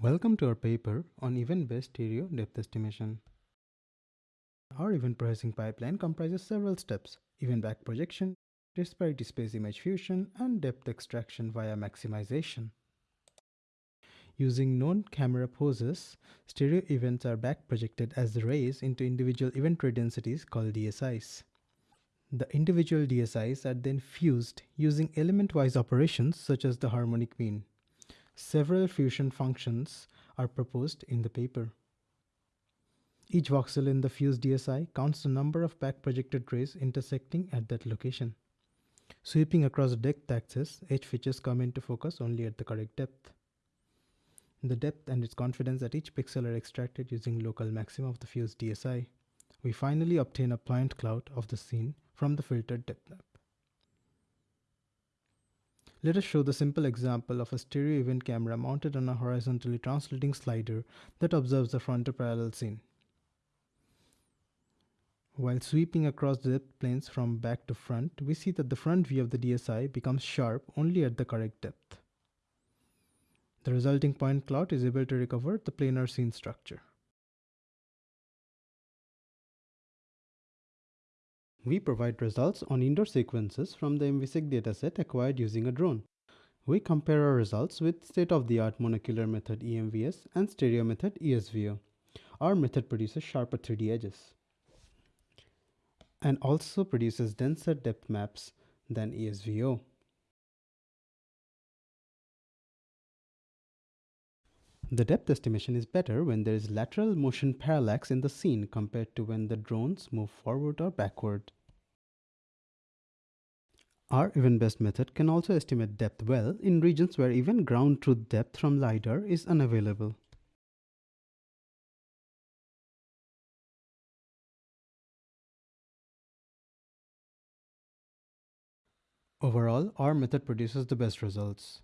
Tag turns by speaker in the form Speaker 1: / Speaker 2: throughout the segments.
Speaker 1: Welcome to our paper on event-based stereo depth estimation. Our event processing pipeline comprises several steps, event back projection, disparity space image fusion, and depth extraction via maximization. Using known camera poses, stereo events are back projected as rays into individual event ray densities called DSIs. The individual DSIs are then fused using element-wise operations such as the harmonic mean. Several fusion functions are proposed in the paper. Each voxel in the fused DSI counts the number of back projected rays intersecting at that location. Sweeping across the depth axis, edge features come into focus only at the correct depth. The depth and its confidence at each pixel are extracted using local maxima of the fused DSI. We finally obtain a point cloud of the scene from the filtered depth map. Let us show the simple example of a stereo event camera mounted on a horizontally translating slider that observes the frontal parallel scene. While sweeping across the depth planes from back to front, we see that the front view of the DSI becomes sharp only at the correct depth. The resulting point cloud is able to recover the planar scene structure. We provide results on indoor sequences from the MVSEC dataset acquired using a drone. We compare our results with state-of-the-art monocular method EMVS and stereo method ESVO. Our method produces sharper 3D edges and also produces denser depth maps than ESVO. The depth estimation is better when there is lateral motion parallax in the scene compared to when the drones move forward or backward. Our event-based method can also estimate depth well in regions where even ground truth depth from LiDAR is unavailable. Overall, our method produces the best results.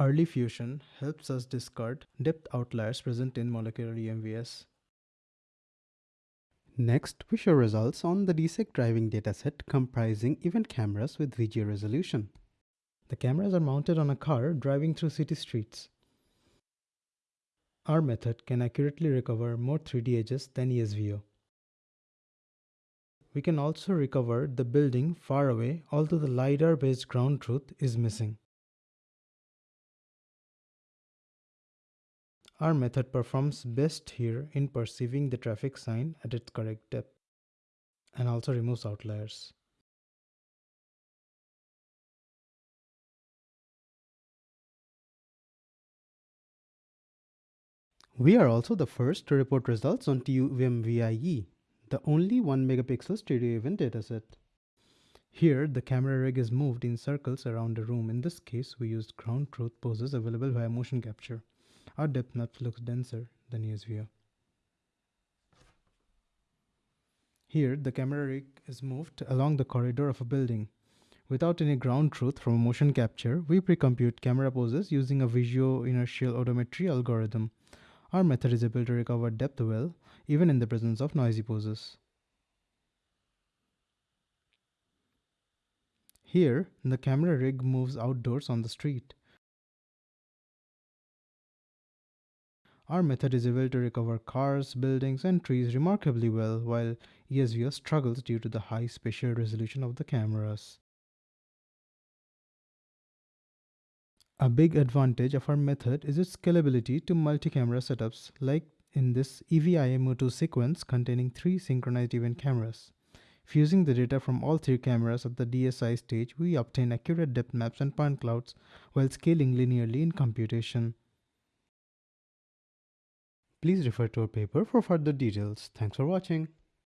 Speaker 1: Early fusion helps us discard depth outliers present in monocular EMVS. Next, we show results on the DSEC driving dataset comprising event cameras with VGA resolution. The cameras are mounted on a car driving through city streets. Our method can accurately recover more 3D edges than ESVO. We can also recover the building far away although the LiDAR-based ground truth is missing. Our method performs best here in perceiving the traffic sign at its correct depth and also removes outliers. We are also the first to report results on TUM-VIE, the only 1 megapixel stereo event dataset. Here, the camera rig is moved in circles around a room. In this case, we used ground truth poses available via motion capture. Our depth map looks denser than ESVO. Here, the camera rig is moved along the corridor of a building. Without any ground truth from motion capture, we pre-compute camera poses using a visual inertial odometry algorithm. Our method is able to recover depth well, even in the presence of noisy poses. Here, the camera rig moves outdoors on the street. Our method is able to recover cars, buildings, and trees remarkably well, while ESVO struggles due to the high spatial resolution of the cameras. A big advantage of our method is its scalability to multi-camera setups, like in this EVIMO2 sequence containing three synchronized event cameras. Fusing the data from all three cameras at the DSI stage, we obtain accurate depth maps and point clouds while scaling linearly in computation. Please refer to our paper for further details. Thanks for watching.